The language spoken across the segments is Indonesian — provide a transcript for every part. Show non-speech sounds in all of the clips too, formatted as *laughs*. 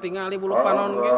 tingali bulu panon ge.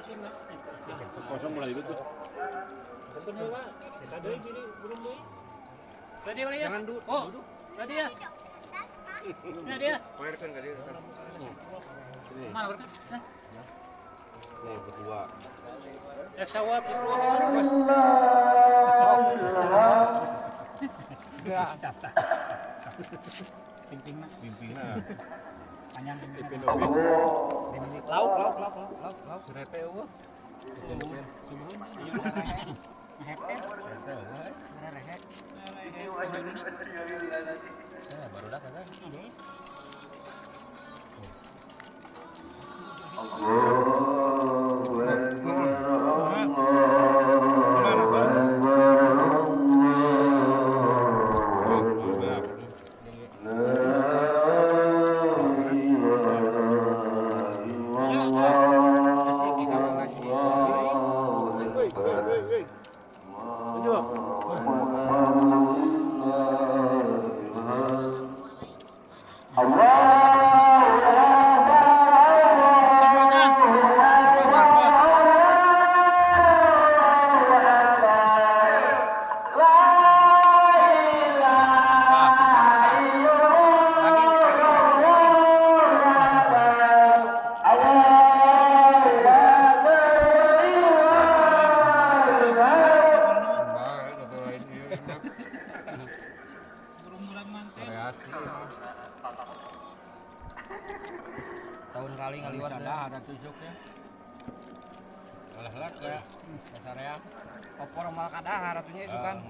Kosong mulai ikut. Tadi mana ya? Jangan dulu. Oh, tadi ya. Ini dia. Pamerkan ke dia. Mana berkan? Nih berdua. Ya sawap. Pimpin mah. Pimpinan. Panjang pimpin. Lauk, Lauk, lauk, lauk, lauk, lauk, lauk. Surete eueuh. baru dah kagak. Kali ngaliwat Ada ada tusuk ya. Alah ya. Dasar ya. opor mal kadahar atunya itu kan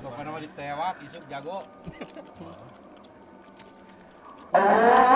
Pokoknya mah ditewak isuk jago. *laughs*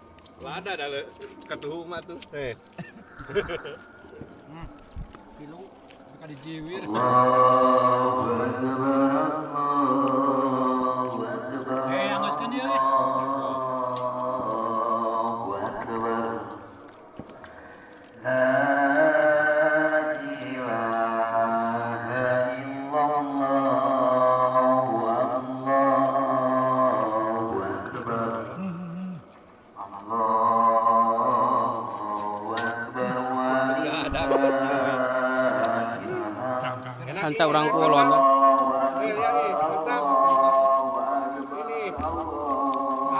Lah ada ada ketuhu mah tuh. Eh. kilo. Bukan dijiwir. Eh, dia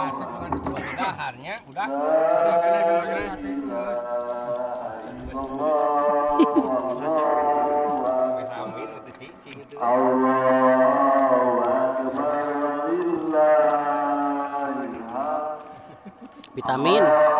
Asap dengan itu daharnya udah. Vitamin.